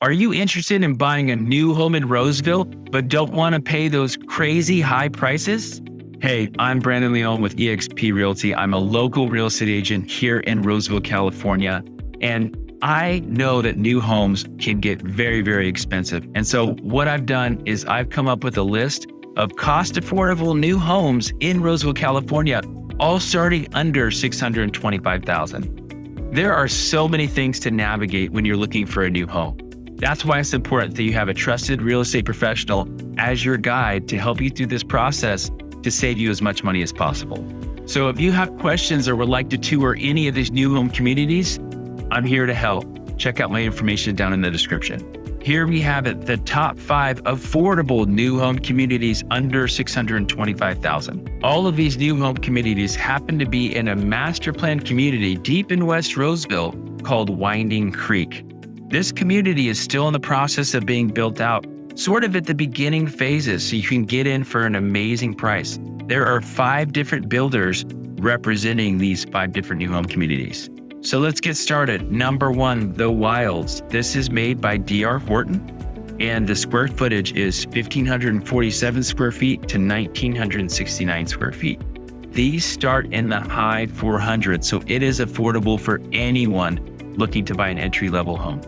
Are you interested in buying a new home in Roseville, but don't want to pay those crazy high prices? Hey, I'm Brandon Leon with eXp Realty. I'm a local real estate agent here in Roseville, California. And I know that new homes can get very, very expensive. And so what I've done is I've come up with a list of cost affordable new homes in Roseville, California, all starting under 625,000. There are so many things to navigate when you're looking for a new home. That's why it's important that you have a trusted real estate professional as your guide to help you through this process to save you as much money as possible. So if you have questions or would like to tour any of these new home communities, I'm here to help. Check out my information down in the description. Here we have it, the top five affordable new home communities under 625,000. All of these new home communities happen to be in a master plan community deep in West Roseville called Winding Creek. This community is still in the process of being built out, sort of at the beginning phases, so you can get in for an amazing price. There are five different builders representing these five different new home communities. So let's get started. Number one, The Wilds. This is made by DR Horton, and the square footage is 1,547 square feet to 1,969 square feet. These start in the high 400s, so it is affordable for anyone looking to buy an entry level home.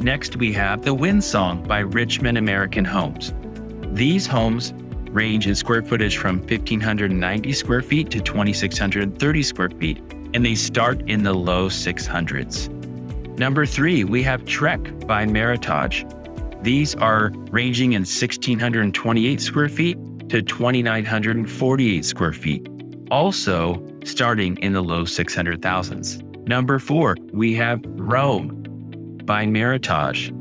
Next, we have The Wind Song by Richmond American Homes. These homes range in square footage from 1,590 square feet to 2,630 square feet, and they start in the low 600s. Number three, we have Trek by Meritage. These are ranging in 1,628 square feet to 2,948 square feet, also starting in the low 600,000s. Number four, we have Rome by Meritage.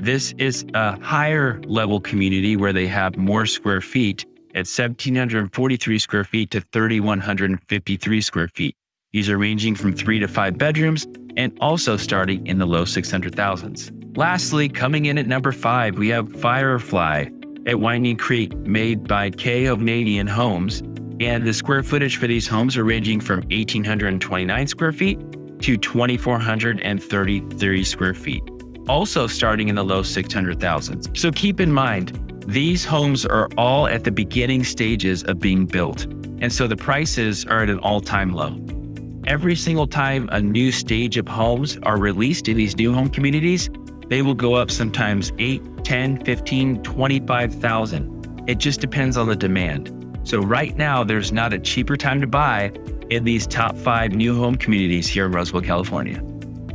This is a higher level community where they have more square feet at 1,743 square feet to 3,153 square feet. These are ranging from three to five bedrooms and also starting in the low 600,000s. Lastly, coming in at number five, we have Firefly at Winding Creek, made by K. Hovnanian Homes. And the square footage for these homes are ranging from 1,829 square feet to 2,433 square feet, also starting in the low 600,000s. So keep in mind, these homes are all at the beginning stages of being built, and so the prices are at an all-time low. Every single time a new stage of homes are released in these new home communities, they will go up sometimes 8, 10, 15, 25,000. It just depends on the demand. So right now, there's not a cheaper time to buy in these top five new home communities here in Roseville, California.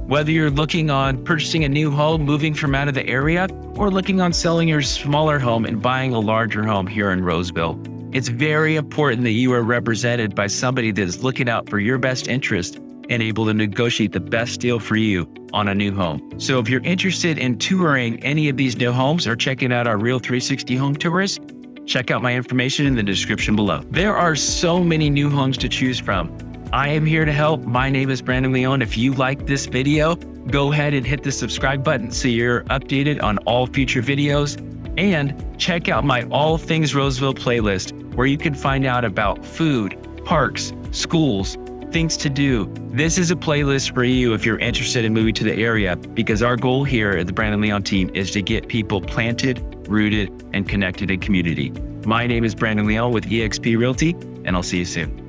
Whether you're looking on purchasing a new home, moving from out of the area, or looking on selling your smaller home and buying a larger home here in Roseville, it's very important that you are represented by somebody that is looking out for your best interest and able to negotiate the best deal for you on a new home. So if you're interested in touring any of these new homes or checking out our Real 360 home tours, Check out my information in the description below. There are so many new homes to choose from. I am here to help. My name is Brandon Leon. If you like this video, go ahead and hit the subscribe button so you're updated on all future videos. And check out my All Things Roseville playlist where you can find out about food, parks, schools, things to do. This is a playlist for you if you're interested in moving to the area because our goal here at the Brandon Leon team is to get people planted rooted, and connected in community. My name is Brandon Leon with eXp Realty, and I'll see you soon.